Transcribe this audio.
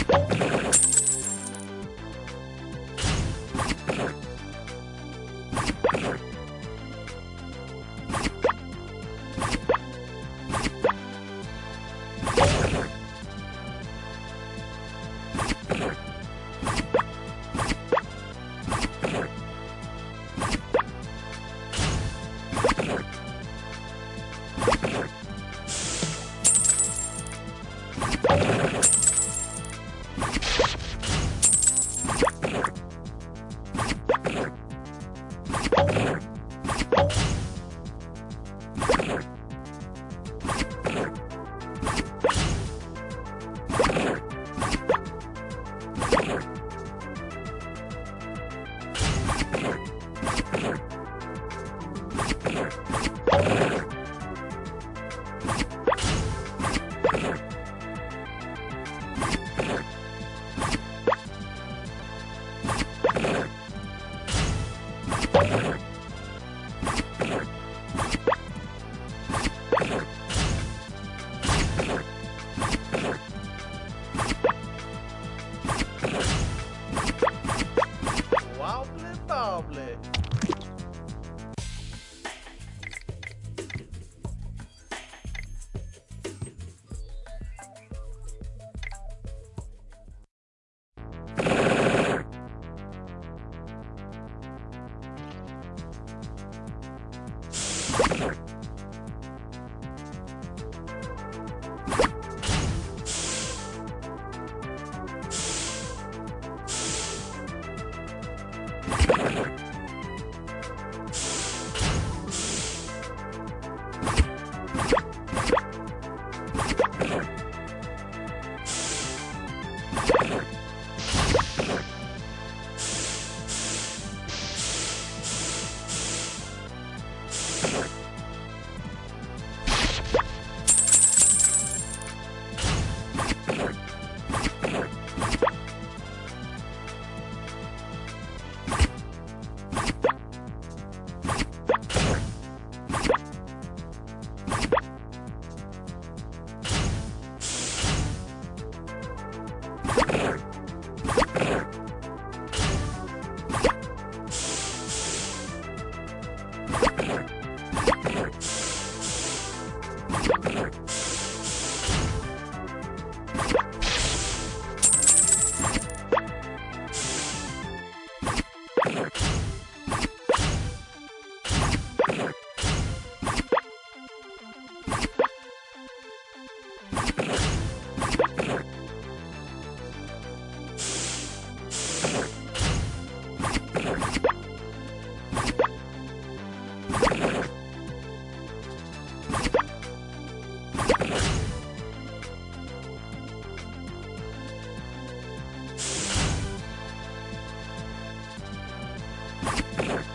Tipo, Thank you. you